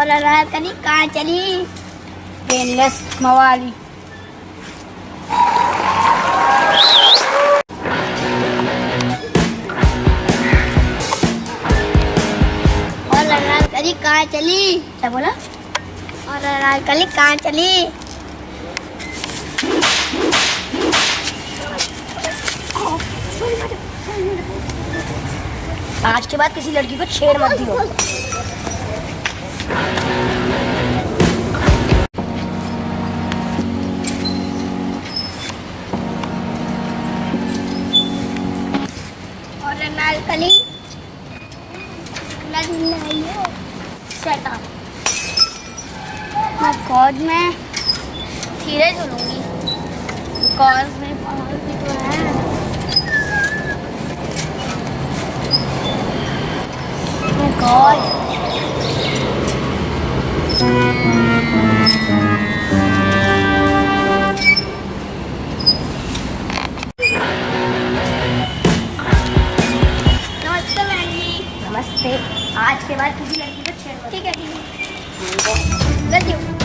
और रात करी कहाँ? चली? पेनलेस मवाली। करी कहाँ? चली? क्या बोला? और करी कहाँ चली? आज के बाद किसी लड़की को छेड़ मत दियो। लगाइयो शट अप मैं कॉज में धीरे चलूँगी। कॉज में पावर भी तो है। बाद किसी लड़की को छेड़ ठीक है ठीक है।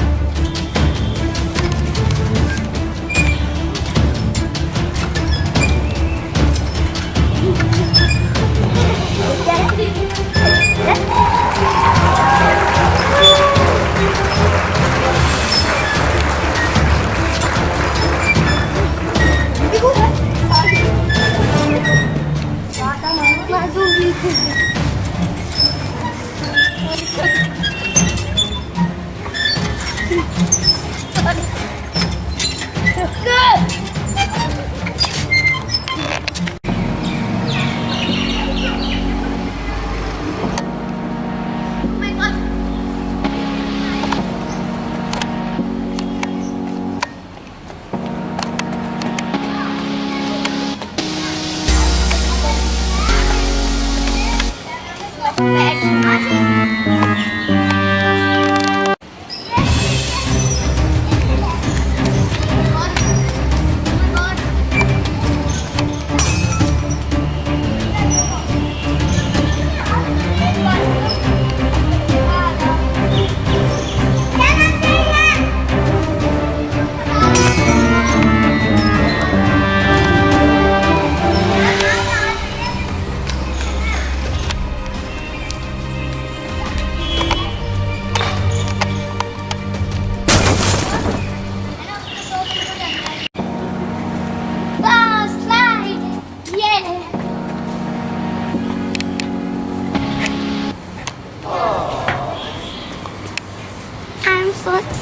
哎，什么？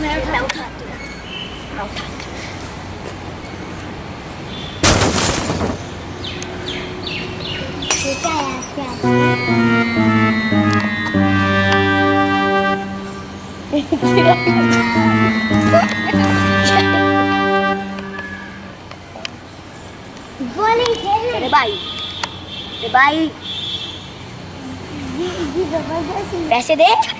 Mèo thật Mèo thật Cái cây à, cây Để bay Để bay Để bay Để bay